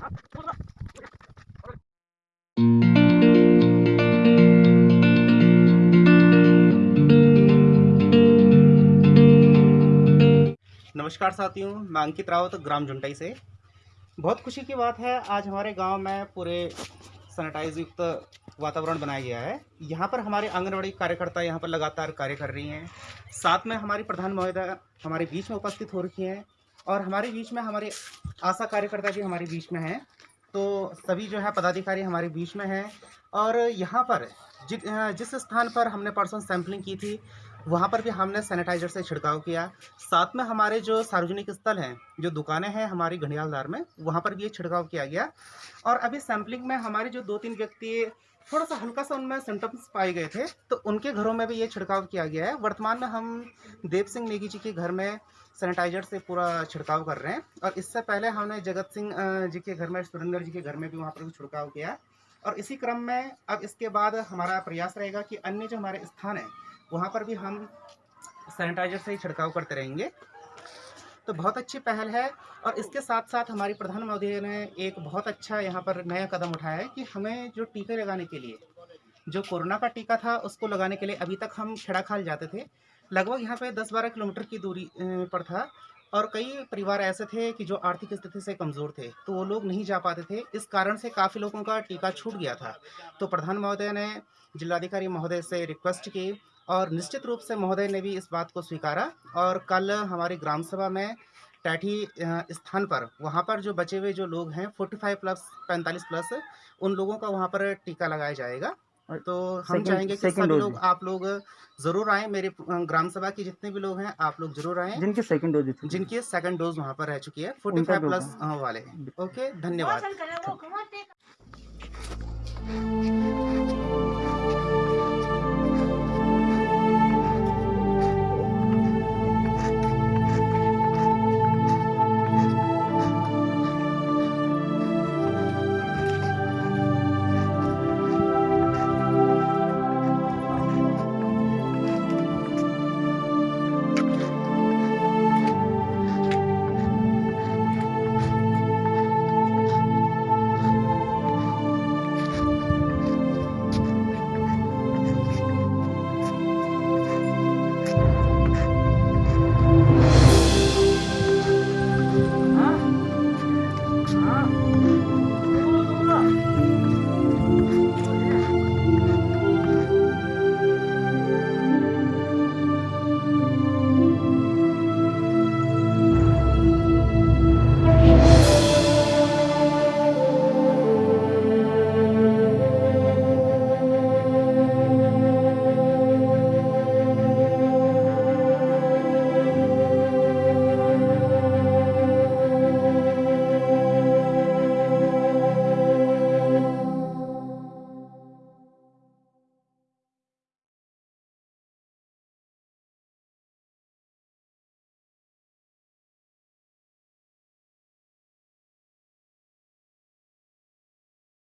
नमस्कार साथियों, मैं अंकित रावत ग्राम जुंटाई से। बहुत खुशी की बात है, आज हमारे गाँव में पूरे सैनिटाइज युक्त वातावरण बनाया गया है। यहाँ पर हमारे आंगनबाड़ी कार्यकर्ता यहाँ पर लगातार कार्य कर रही हैं। साथ में हमारी प्रधान महोदय हमारे बीच में उपस्थित हो रखी हैं। और हमारे बीच में हमारे आशा कार्यकर्ता भी हमारे बीच में हैं। तो सभी जो है पदाधिकारी हमारे बीच में हैं। और यहाँ पर जि, जिस स्थान पर हमने परसों सैंपलिंग की थी वहाँ पर भी हमने सैनिटाइजर से छिड़काव किया। साथ में हमारे जो सार्वजनिक स्थल हैं जो दुकानें हैं हमारी घड़ियालदार में वहाँ पर भी ये छिड़काव किया गया। और अभी सैंपलिंग में हमारे जो दो तीन व्यक्ति थोड़ा सा हल्का सा उनमें सिम्टम्स पाए गए थे तो उनके घरों में भी ये छिड़काव किया गया है। वर्तमान में हम देव सिंह नेगी जी के घर में सैनिटाइजर से पूरा छिड़काव कर रहे हैं और इससे पहले हमने जगत सिंह जी के घर में, सुरेंद्र जी के घर में भी वहाँ पर भी छिड़काव किया और इसी क्रम में अब इसके बाद हमारा प्रयास रहेगा कि अन्य जो हमारे स्थान हैं, वहाँ पर भी हम सैनिटाइजर से ही छिड़काव करते रहेंगे। तो बहुत अच्छी पहल है और इसके साथ साथ हमारी प्रधान महोदय ने एक बहुत अच्छा यहाँ पर नया कदम उठाया है कि हमें जो टीके लगाने के लिए, जो कोरोना का टीका था उसको लगाने के लिए अभी तक हम खेड़ाखाल जाते थे। लगभग यहाँ पे 10-12 किलोमीटर की दूरी पर था और कई परिवार ऐसे थे कि जो आर्थिक स्थिति से कमज़ोर थे तो वो लोग नहीं जा पाते थे। इस कारण से काफ़ी लोगों का टीका छूट गया था। तो प्रधान महोदय ने जिलाधिकारी महोदय से रिक्वेस्ट की और निश्चित रूप से महोदय ने भी इस बात को स्वीकारा और कल हमारी ग्राम सभा में टैठी स्थान पर वहाँ पर जो बचे हुए जो लोग हैं 45 प्लस 45 प्लस उन लोगों का वहाँ पर टीका लगाया जाएगा। तो हम चाहेंगे कि सभी लोग आप लोग ज़रूर आए मेरे ग्राम सभा के जितने भी लोग हैं आप लोग ज़रूर आए। जिनकी सेकंड डोज जिनकी सेकंड डोज वहाँ पर रह चुकी है 45 प्लस वाले। ओके धन्यवाद।